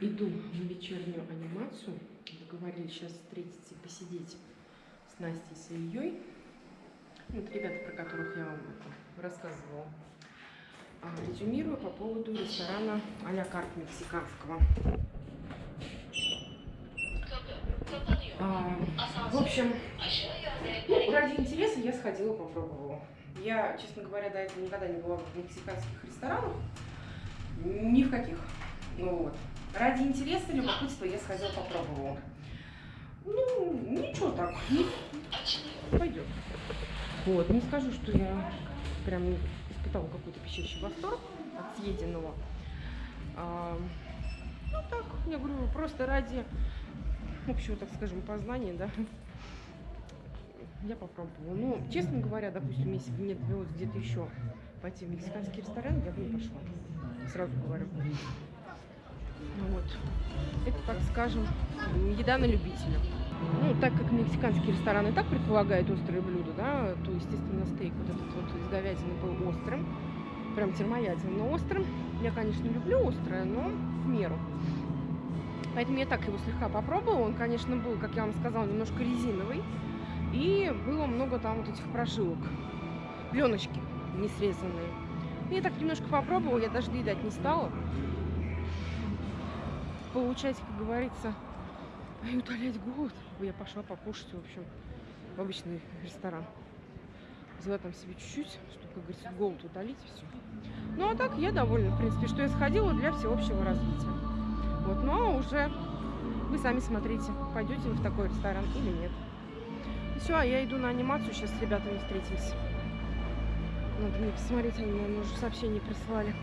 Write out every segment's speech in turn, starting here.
иду на вечернюю анимацию. Договорились сейчас встретиться и посидеть с Настей, с Ильей. Вот ребята, про которых я вам рассказывала. А, резюмирую по поводу ресторана а-ля карт мексиканского. А, в общем, ну, ради интереса я сходила, попробовала. Я, честно говоря, до этого никогда не была в мексиканских ресторанах. Ни в каких. Ну вот. Ради интереса, любопытства я сходила, попробовала. Ну, ничего так. Пойдет. Вот, не скажу, что я прям испытала какой-то пищащий восторг от съеденного. А, ну так, я говорю, просто ради общего, так скажем, познания, да, я попробовала. Ну, честно говоря, допустим, если бы мне довелось где-то еще пойти в мексиканский ресторан, я бы не пошла. Сразу говорю. Ну вот. Это, так скажем, еда на любителя. Ну, так как мексиканский ресторан и так предполагает острые блюда, да, то, естественно, стейк вот этот вот из говядины был острым. Прям термоядин, но острым. Я, конечно, люблю острое, но в меру. Поэтому я так его слегка попробовала. Он, конечно, был, как я вам сказала, немножко резиновый. И было много там вот этих прожилок. Пленочки не срезанные. Я так немножко попробовала, я даже доедать не стала. Получать, как говорится, и утолять голод. Я пошла покушать, в общем, в обычный ресторан. Взяла там себе чуть-чуть, чтобы, как говорится, голод утолить и все. Ну, а так я довольна, в принципе, что я сходила для всеобщего развития. Вот, ну, а уже вы сами смотрите, пойдете вы в такой ресторан или нет. Все, а я иду на анимацию, сейчас с ребятами встретимся. Надо мне посмотреть, они, наверное, уже сообщение прислали.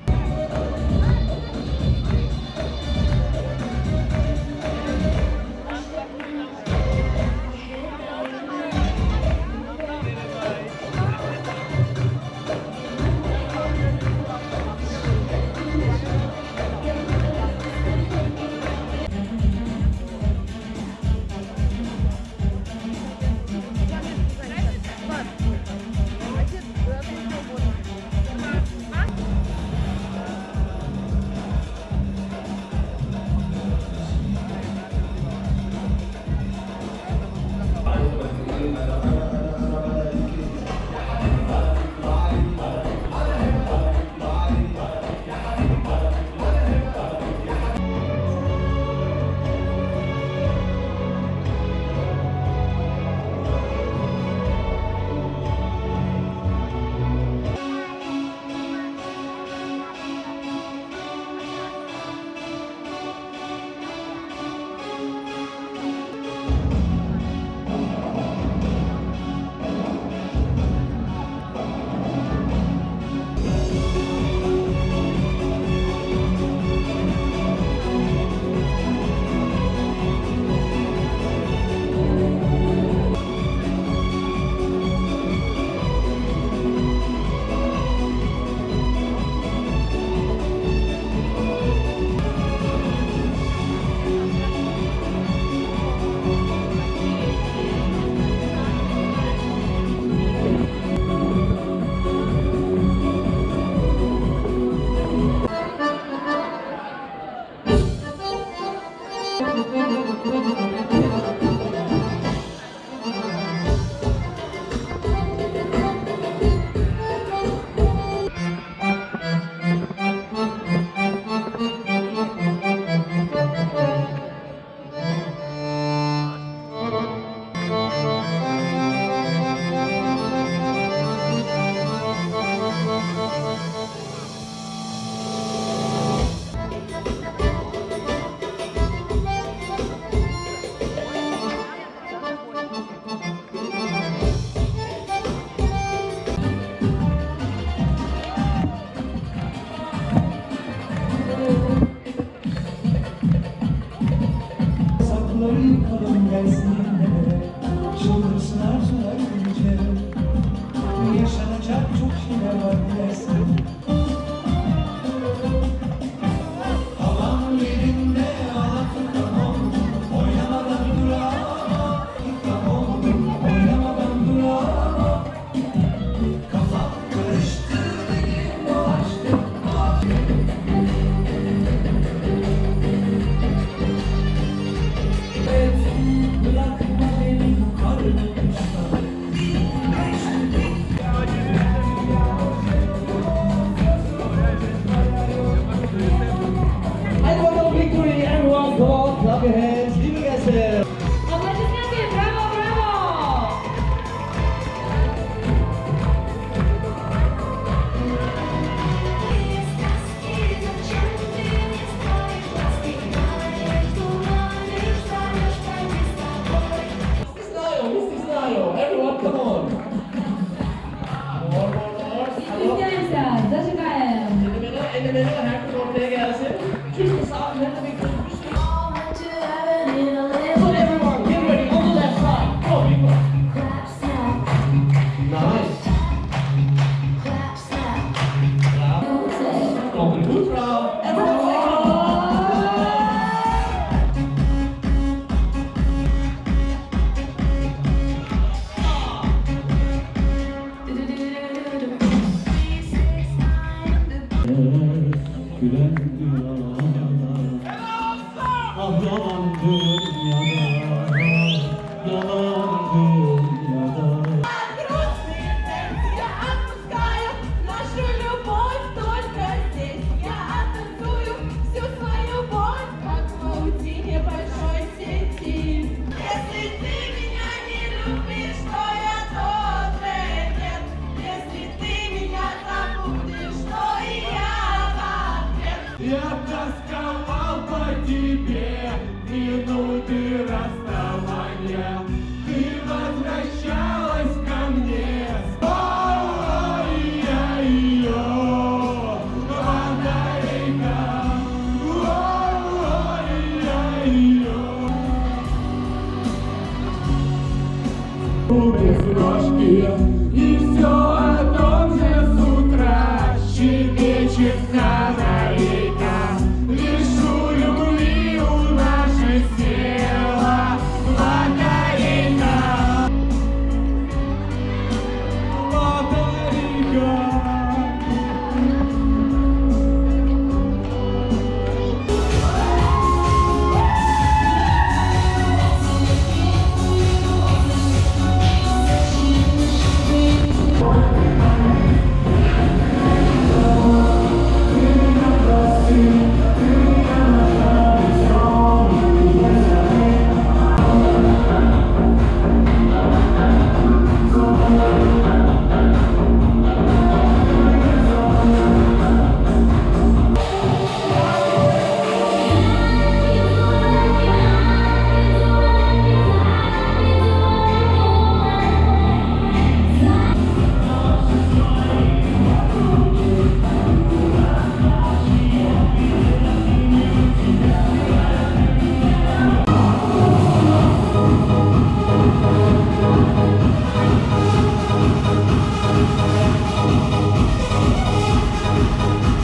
Тебе Минуты расставания